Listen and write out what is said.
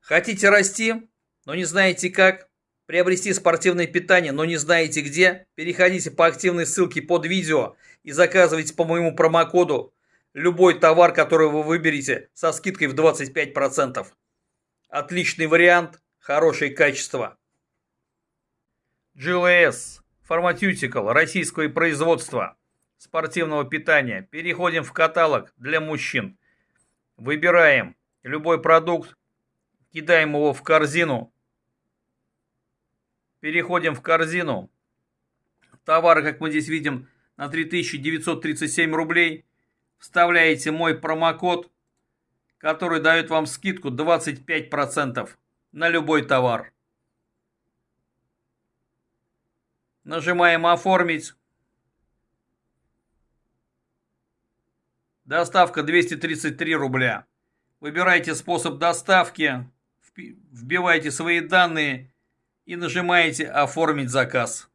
Хотите расти, но не знаете как? Приобрести спортивное питание, но не знаете где? Переходите по активной ссылке под видео и заказывайте по моему промокоду любой товар, который вы выберете со скидкой в 25%. Отличный вариант, хорошее качество. GLS Pharmaceutical российского производства спортивного питания. Переходим в каталог для мужчин. Выбираем любой продукт, кидаем его в корзину. Переходим в корзину. Товары, как мы здесь видим, на 3937 рублей. Вставляете мой промокод, который дает вам скидку 25% на любой товар. Нажимаем «Оформить». Доставка 233 рубля. Выбирайте способ доставки, вбивайте свои данные и нажимаете «Оформить заказ».